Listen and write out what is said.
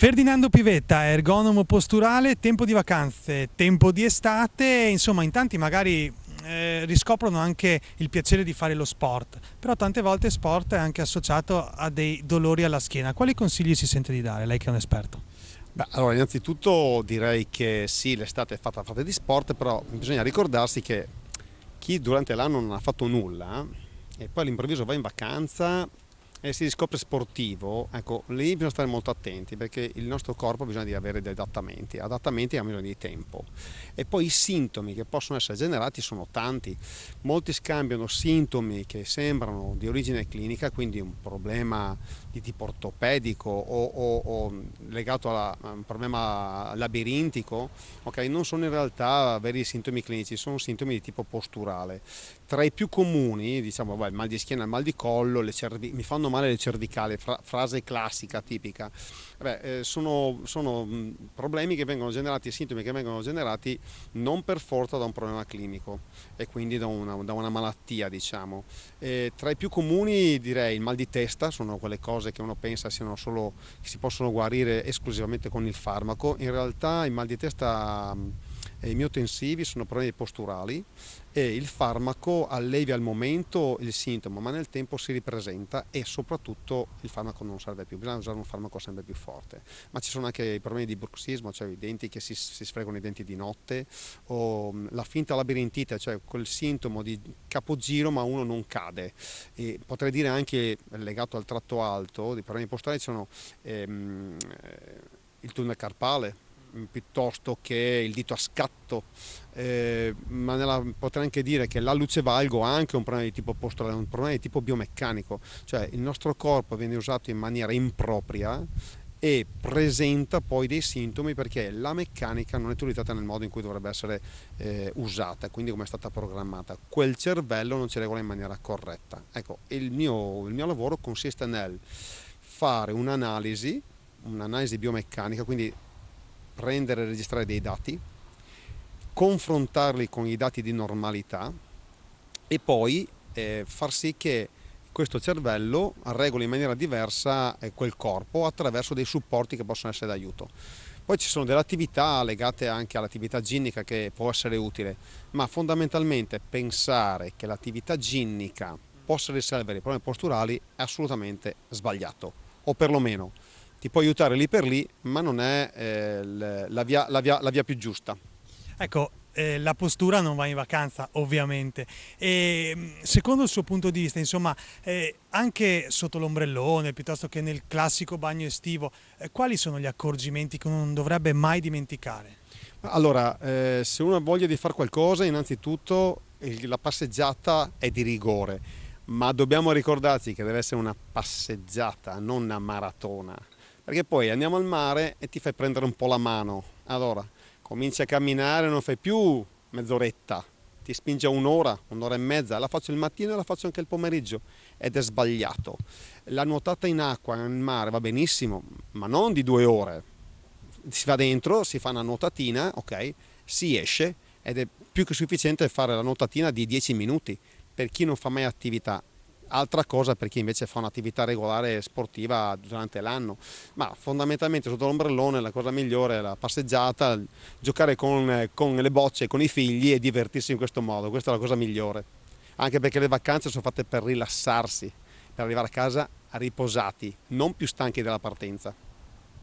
Ferdinando Pivetta, ergonomo posturale, tempo di vacanze, tempo di estate, insomma in tanti magari eh, riscoprono anche il piacere di fare lo sport, però tante volte sport è anche associato a dei dolori alla schiena. Quali consigli si sente di dare, lei che è un esperto? Beh, allora innanzitutto direi che sì, l'estate è fatta fatta di sport, però bisogna ricordarsi che chi durante l'anno non ha fatto nulla e poi all'improvviso va in vacanza e si riscopre sportivo, ecco, lì bisogna stare molto attenti perché il nostro corpo ha bisogno di avere degli adattamenti, adattamenti hanno bisogno di tempo. E poi i sintomi che possono essere generati sono tanti, molti scambiano sintomi che sembrano di origine clinica, quindi un problema di tipo ortopedico o, o, o legato a un problema labirintico, okay, non sono in realtà veri sintomi clinici, sono sintomi di tipo posturale. Tra i più comuni, diciamo, beh, il mal di schiena, il mal di collo, mi fanno male le cervicali, fra frase classica, tipica. Beh, eh, sono, sono, problemi che vengono generati, sintomi che vengono generati non per forza da un problema clinico e quindi da una, da una malattia, diciamo. E tra i più comuni direi il mal di testa, sono quelle cose che uno pensa siano solo, che si possono guarire esclusivamente con il farmaco. In realtà il mal di testa i miotensivi sono problemi posturali e il farmaco allevia al momento il sintomo ma nel tempo si ripresenta e soprattutto il farmaco non serve più, bisogna usare un farmaco sempre più forte. Ma ci sono anche i problemi di bruxismo, cioè i denti che si, si sfregano i denti di notte o la finta labirintite, cioè quel sintomo di capogiro ma uno non cade. E potrei dire anche legato al tratto alto, di problemi posturali sono ehm, il tunnel carpale, piuttosto che il dito a scatto, eh, ma nella, potrei anche dire che la luce valgo ha anche un problema di tipo posturale, un problema di tipo biomeccanico, cioè il nostro corpo viene usato in maniera impropria e presenta poi dei sintomi perché la meccanica non è utilizzata nel modo in cui dovrebbe essere eh, usata, quindi come è stata programmata. Quel cervello non ci regola in maniera corretta. Ecco, il mio, il mio lavoro consiste nel fare un'analisi, un'analisi biomeccanica, quindi prendere e registrare dei dati, confrontarli con i dati di normalità e poi eh, far sì che questo cervello regoli in maniera diversa eh, quel corpo attraverso dei supporti che possono essere d'aiuto. Poi ci sono delle attività legate anche all'attività ginnica che può essere utile, ma fondamentalmente pensare che l'attività ginnica possa risolvere i problemi posturali è assolutamente sbagliato, o perlomeno ti può aiutare lì per lì, ma non è eh, la, via, la, via, la, via, più giusta. Ecco, eh, la postura non va in vacanza, ovviamente. E mm, secondo il suo punto di vista, insomma, eh, anche sotto l'ombrellone, piuttosto che nel classico bagno estivo, eh, quali sono gli accorgimenti che non dovrebbe mai dimenticare? Allora, eh, se uno ha voglia di fare qualcosa, innanzitutto la passeggiata è di rigore, ma dobbiamo ricordarci che deve essere una passeggiata, non una maratona perché poi andiamo al mare e ti fai prendere un po' la mano, allora cominci a camminare, non fai più mezz'oretta, ti spinge un'ora, un'ora e mezza, la faccio il mattino e la faccio anche il pomeriggio. Ed è sbagliato. La nuotata in acqua, nel mare, va benissimo, ma non di due ore. Si va dentro, si fa una nuotatina, ok, si esce ed è più che sufficiente fare la nuotatina di 10 minuti. Per chi non fa mai attività altra cosa per chi invece fa un'attività regolare sportiva durante l'anno, ma fondamentalmente sotto l'ombrellone la cosa migliore è la passeggiata, giocare con, con le bocce, con i figli e divertirsi in questo modo, questa è la cosa migliore, anche perché le vacanze sono fatte per rilassarsi, per arrivare a casa riposati, non più stanchi della partenza.